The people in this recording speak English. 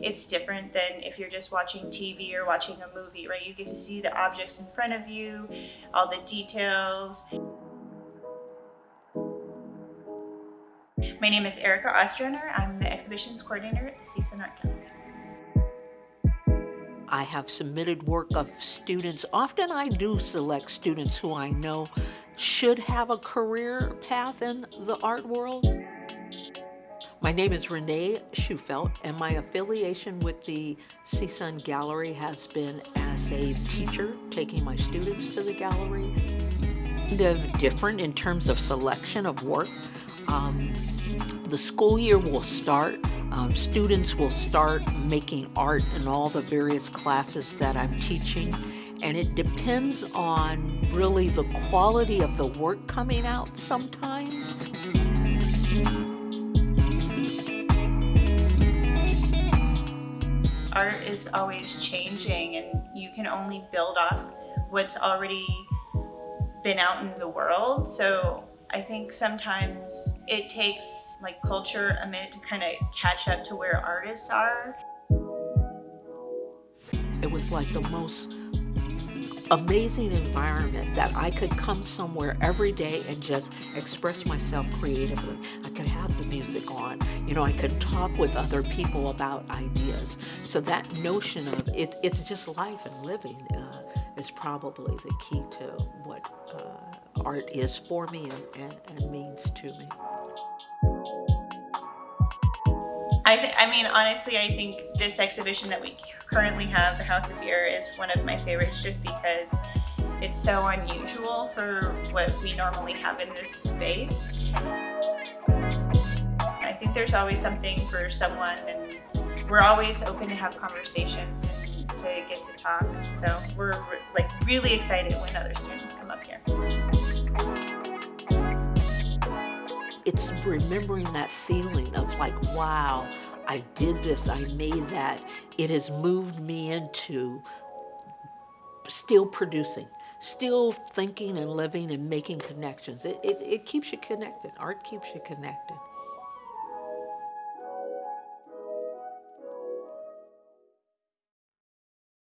it's different than if you're just watching TV or watching a movie, right? You get to see the objects in front of you, all the details. My name is Erica Ostrander. I'm the exhibitions coordinator at the CSUN Art Gallery. I have submitted work of students. Often I do select students who I know should have a career path in the art world. My name is Renee Schufelt, and my affiliation with the CSUN Gallery has been as a teacher, taking my students to the gallery. Kind of different in terms of selection of work. Um, the school year will start. Um, students will start making art in all the various classes that I'm teaching, and it depends on really the quality of the work coming out sometimes. Art is always changing and you can only build off what's already been out in the world. So I think sometimes it takes like culture a minute to kind of catch up to where artists are. It was like the most amazing environment that I could come somewhere every day and just express myself creatively. I could have the music on, you know, I could talk with other people about ideas. So that notion of it, it's just life and living uh, is probably the key to what uh, art is for me and, and, and means to me. I, th- I mean, honestly, I think this exhibition that we currently have, the House of Fear, is one of my favorites just because it's so unusual for what we normally have in this space. I think there's always something for someone, and we're always open to have conversations and to get to talk. So we're like really excited when other students come up here. it's remembering that feeling of like, wow, I did this, I made that. It has moved me into still producing, still thinking and living and making connections. It, it, it keeps you connected. Art keeps you connected.